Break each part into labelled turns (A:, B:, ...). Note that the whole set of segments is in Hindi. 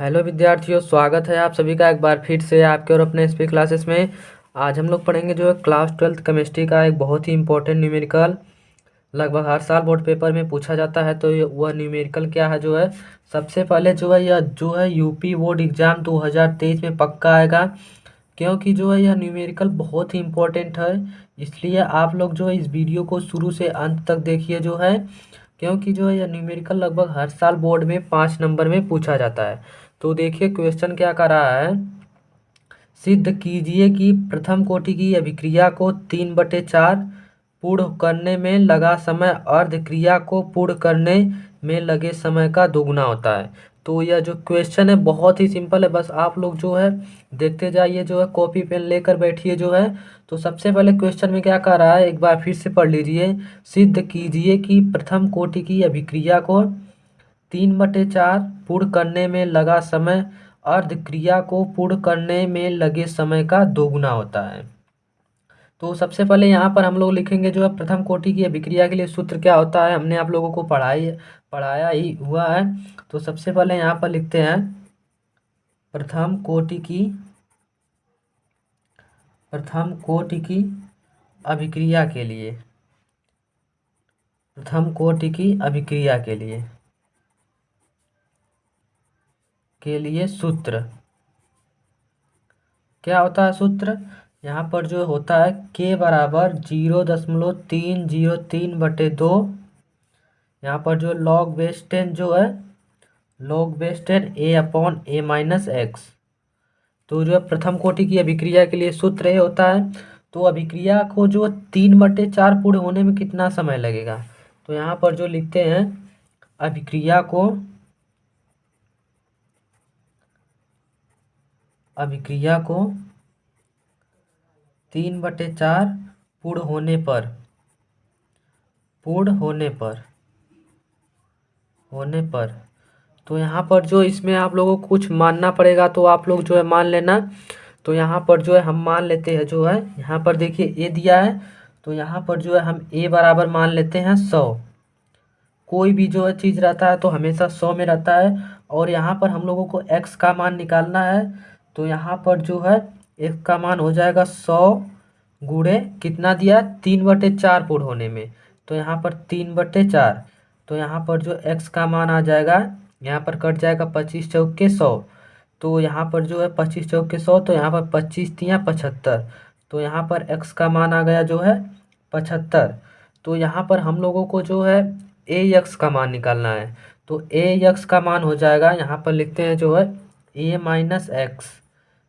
A: हेलो विद्यार्थियों, स्वागत है आप सभी का एक बार फिर से आपके और अपने एसपी क्लासेस में। आज हम लोग पढ़ेंगे जो है क्लास ट्वेल्थ केमिस्ट्री का एक बहुत ही इंपॉर्टेंट न्यूमेरिकल लगभग हर साल बोर्ड पेपर में पूछा जाता है तो वह न्यूमेरिकल क्या है जो है? सबसे पहले जो है यह, जो है यूपी बोर्ड एग्ज़ाम दो हज़ार तेईस में पक्का आएगा, क्योंकि जो है यह न्यूमेरिकल बहुत ही इंपॉर्टेंट है, इसलिए आप लोग जो है इस वीडियो को शुरू से अंत तक देखिए जो है, क्योंकि जो है यह न्यूमेरिकल लगभग हर साल बोर्ड में पाँच नंबर में पूछा जाता है। तो देखिए क्वेश्चन क्या कर रहा है? सिद्ध कीजिए कि प्रथम कोटि की अभिक्रिया को तीन बटे चार पूर्ण करने में लगा समय अर्ध क्रिया को पूर्ण करने में लगे समय का दोगुना होता है। तो यह जो क्वेश्चन है, बहुत ही सिंपल है। बस आप लोग जो है, देखते जाइए, जो है कॉपी पेन लेकर बैठिए जो है। तो सबसे पहले क्वेश्चन में क्या कह रहा है? एक बार फिर से पढ़ लीजिए। सिद्ध कीजिए कि प्रथम कोटि की अभिक्रिया को तीन बटे चार पूर्ण करने में लगा समय अर्ध क्रिया को पूर्ण करने में लगे समय का दोगुना होता है। तो सबसे पहले यहाँ पर हम लोग लिखेंगे जो है प्रथम कोटि की अभिक्रिया के लिए सूत्र क्या होता है, हमने आप लोगों को पढ़ाई, पढ़ाया ही हुआ है। तो सबसे पहले यहाँ पर लिखते हैं, प्रथम कोटि की, प्रथम कोटि की अभिक्रिया के लिए, प्रथम कोटि की अभिक्रिया के लिए। के लिए सूत्र। क्या होता है सूत्र? यहाँ पर जो होता है के बराबर ज़ीरो दशमलव तीन ज़ीरो तीन बटे दो। यहाँ पर जो लॉग बेस टेन जो है log base ten A upon A minus X तो जो है प्रथम कोटि की अभिक्रिया के लिए सूत्र ये होता है तो अभिक्रिया को जो तीन बटे चार पूर्ण होने में कितना समय लगेगा? तो यहाँ पर जो लिखते हैं, अभिक्रिया को अभिक्रिया को तीन बटे चार पूर्ण होने पर, पूर्ण होने पर होने पर। तो यहाँ पर जो इसमें आप लोगों को कुछ मानना पड़ेगा तो आप लोग जो है मान लेना। तो यहाँ पर जो है हम मान लेते हैं, जो है यहाँ पर देखिए ए दिया है तो यहाँ पर जो है हम ए बराबर मान लेते हैं सौ। कोई भी जो है चीज़ रहता है तो हमेशा सौ में रहता है, और यहाँ पर हम लोगों को एक्स का मान निकालना है। तो यहाँ पर जो है, एक का मान हो जाएगा सौ गुड़े कितना दिया? तीन बटे चार पूर्ण होने में। तो यहाँ पर तीन बटे चार। तो यहाँ पर जो एक्स का मान आ जाएगा, यहाँ पर कट जाएगा पच्चीस चौक सौ। तो यहाँ पर जो है, पच्चीस चौक के सौ तो यहाँ पर पच्चीस तिया पचहत्तर। तो यहाँ पर एक्स का मान आ गया जो है, पचहत्तर। तो यहाँ पर हम लोगों को जो है ए एक्स का मान निकालना है। तो ए एक्स का मान हो जाएगा, यहाँ पर लिखते हैं जो है ए माइनस एक्स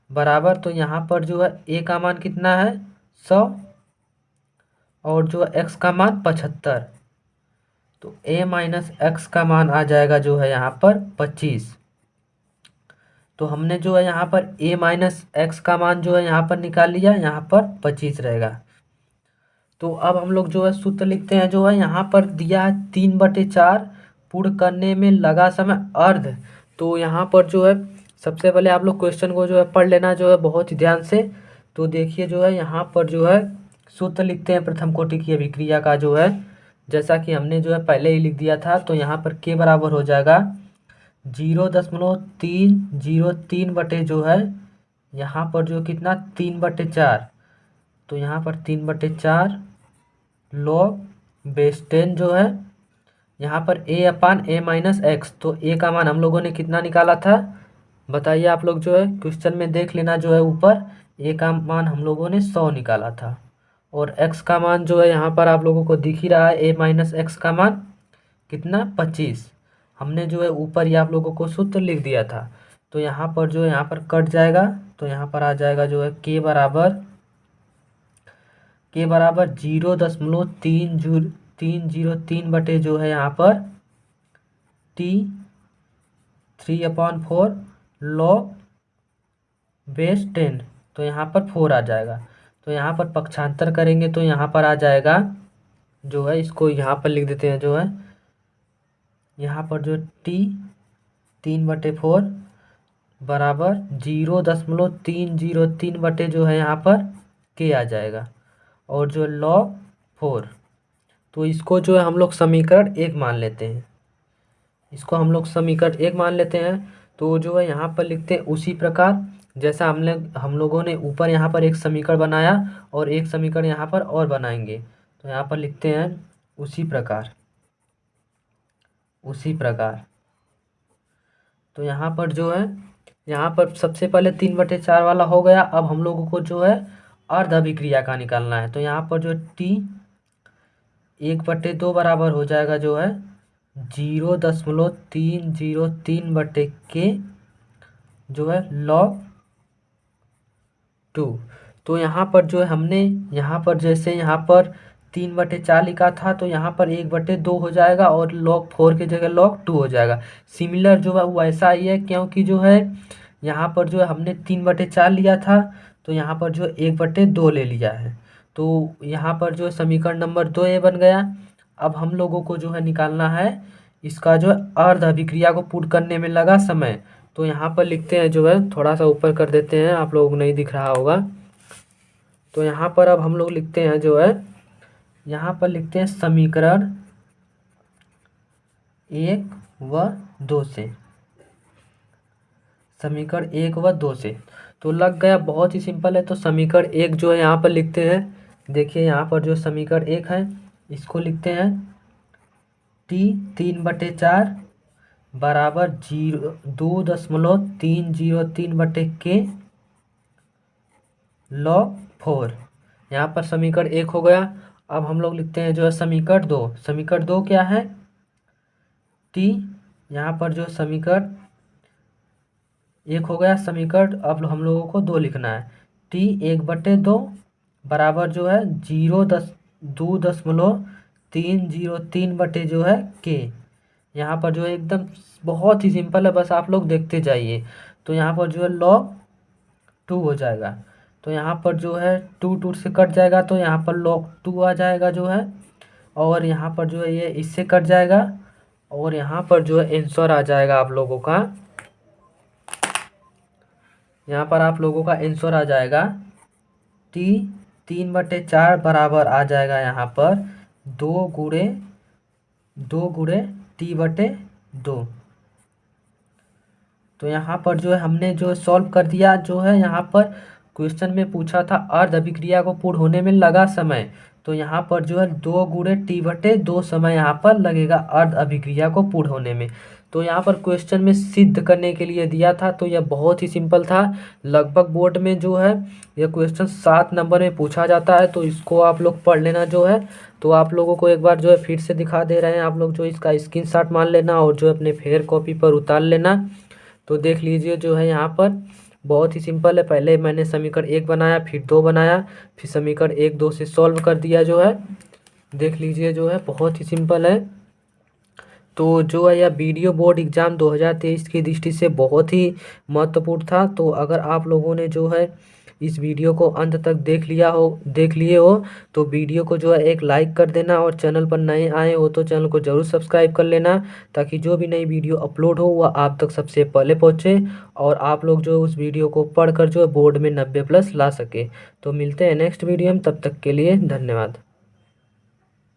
A: बराबर तो यहाँ पर जो है ए का मान कितना है? सौ। और जो है एक्स का मान पचहत्तर। तो ए माइनस एक्स का मान आ जाएगा जो है यहाँ पर पच्चीस। तो हमने जो है यहाँ पर ए माइनस एक्स का मान जो है यहाँ पर निकाल लिया, यहाँ पर पच्चीस रहेगा। तो अब हम लोग जो है सूत्र लिखते हैं, जो है यहाँ पर दिया है तीन बटे चार पूर्ण करने में लगा समय अर्ध। तो यहाँ पर जो है सबसे पहले आप लोग क्वेश्चन को जो है पढ़ लेना, जो है बहुत ही ध्यान से। तो देखिए जो है, यहाँ पर जो है सूत्र लिखते हैं प्रथम कोटि की अभिक्रिया का जो है। जैसा कि हमने जो है पहले ही लिख दिया था तो यहाँ पर के बराबर हो जाएगा। ज़ीरो दशमलव तीन, ज़ीरो तीन बटे जो है, यहाँ पर जो कितना? तीन बटे चार। तो यहाँ पर तीन बटे चार लॉग बेस टेन जो है, यहाँ पर ए अपान ए माइनस एक्स तो ए का मान हम लोगों ने कितना निकाला था? बताइए आप लोग जो है, क्वेश्चन में देख लेना जो है ऊपर। ए का मान हम लोगों ने सौ निकाला था। और एक्स का मान जो है, यहाँ पर आप लोगों को दिख ही रहा है ए माइनस एक्स का मान कितना? पच्चीस। हमने जो है ऊपर ही आप लोगों को सूत्र लिख दिया था। तो यहाँ पर जो है, यहाँ पर कट जाएगा। तो यहाँ पर आ जाएगा जो है के बराबर के बराबर ज़ीरो दशमलव तीन जू, तीन ज़ीरो तीन बटे जो है यहाँ पर T three upon four log base ten तो यहाँ पर फोर आ जाएगा। तो यहाँ पर पक्षांतर करेंगे तो यहाँ पर आ जाएगा जो है, इसको यहाँ पर लिख देते हैं जो है, यहाँ पर जो टी तीन बटे फोर बराबर ज़ीरो दशमलव तीन ज़ीरो तीन बटे जो है, यहाँ पर के आ जाएगा। और जो लॉग फोर तो इसको जो है, हम लोग समीकरण एक मान लेते हैं। इसको हम लोग समीकरण एक मान लेते हैं। तो जो है यहाँ पर लिखते हैं उसी प्रकार, जैसा हमने, हम लोगों ने ऊपर यहाँ पर एक समीकरण बनाया और एक समीकरण यहाँ पर और बनाएँगे। तो यहाँ पर लिखते हैं उसी प्रकार उसी प्रकार। तो यहाँ पर जो है, यहाँ पर सबसे पहले तीन बटे चार वाला हो गया। अब हम लोगों को जो है अर्ध अभिक्रिया का निकालना है। तो यहाँ पर जो टी एक बटे दो बराबर हो जाएगा जो है ज़ीरो दशमलव तीन ज़ीरो तीन बटे के जो है लॉग टू तो यहाँ पर जो है हमने, यहाँ पर जैसे यहाँ पर तीन बटे चार लिखा था तो यहाँ पर एक बटे दो हो जाएगा और लॉग फोर की जगह लॉग टू हो जाएगा। सिमिलर जो है वो ऐसा ही है, क्योंकि जो है यहाँ पर जो है हमने तीन बटे चार लिया था तो यहाँ पर जो एक बटे दो ले लिया है। तो यहाँ पर जो समीकरण नंबर दो ए बन गया। अब हम लोगों को जो है निकालना है, इसका जो अर्ध अभिक्रिया को पूर्ण करने में लगा समय। तो यहाँ पर लिखते हैं, जो है थोड़ा सा ऊपर कर देते हैं, आप लोगों को नहीं दिख रहा होगा। तो यहाँ पर अब हम लोग लिखते हैं, जो है, यहाँ पर लिखते हैं समीकरण एक व दो से। समीकरण एक व दो से। तो लग गया, बहुत ही सिंपल है। तो समीकरण एक जो है यहाँ पर लिखते हैं, देखिए यहाँ पर जो समीकरण एक है इसको लिखते हैं टी तीन बटे चार बराबर ज़ीरो, दो दशमलव तीन ज़ीरो तीन बटे के लॉग फोर। यहाँ पर समीकरण एक हो गया। अब हम लोग लिखते हैं जो है समीकरण दो। समीकरण दो क्या है? टी, यहाँ पर जो समीकरण एक हो गया समीकरण, अब हम लोगों को दो लिखना है। टी एक बटे दो बराबर जो है ज़ीरो दस दो दशमलव तीन ज़ीरो तीन बटे जो है के यहाँ पर जो है एकदम बहुत ही सिंपल है, बस आप लोग देखते जाइए। तो यहाँ पर जो है लॉग टू हो जाएगा। तो यहाँ पर जो है टू टू से कट जाएगा तो यहाँ पर लॉग टू आ जाएगा जो है। और यहाँ पर जो है ये इससे कट जाएगा, और यहाँ पर जो है आंसर आ जाएगा आप लोगों का। यहाँ पर आप लोगों का आंसर आ जाएगा टी तीन बटे चार बराबर आ जाएगा यहाँ पर दो गुड़े दो गुड़े टी बटे दो। तो यहाँ पर जो है हमने जो सॉल्व कर दिया, जो है यहाँ पर क्वेश्चन में पूछा था अर्ध अभिक्रिया को पूर्ण होने में लगा समय। तो यहाँ पर जो है दो गुड़े टी बटे दो समय यहाँ पर लगेगा अर्ध अभिक्रिया को पूर्ण होने में। तो यहाँ पर क्वेश्चन में सिद्ध करने के लिए दिया था तो यह बहुत ही सिंपल था। लगभग बोर्ड में जो है, यह क्वेश्चन सात नंबर में पूछा जाता है तो इसको आप लोग पढ़ लेना जो है। तो आप लोगों को एक बार जो है फिर से दिखा दे रहे हैं। आप लोग जो इसका स्क्रीन शॉट मान लेना और जो अपने फेयर कॉपी पर उतार लेना। तो देख लीजिए जो है यहाँ पर, बहुत ही सिंपल है। पहले मैंने समीकरण एक बनाया, फिर दो बनाया, फिर समीकरण एक, दो से सॉल्व कर दिया जो है। देख लीजिए जो है, बहुत ही सिंपल है। तो जो है यह वीडियो बोर्ड एग्ज़ाम 2023 की दृष्टि से बहुत ही महत्वपूर्ण था। तो अगर आप लोगों ने जो है इस वीडियो को अंत तक देख लिया हो, देख लिए हो तो वीडियो को जो है एक लाइक कर देना और चैनल पर नए आए हो तो चैनल को ज़रूर सब्सक्राइब कर लेना ताकि जो भी नई वीडियो अपलोड हो वह आप तक सबसे पहले पहुँचे और आप लोग जो उस वीडियो को पढ़कर जो है बोर्ड में नब्बे प्लस ला सके। तो मिलते हैं नेक्स्ट वीडियो में, तब तक के लिए धन्यवाद।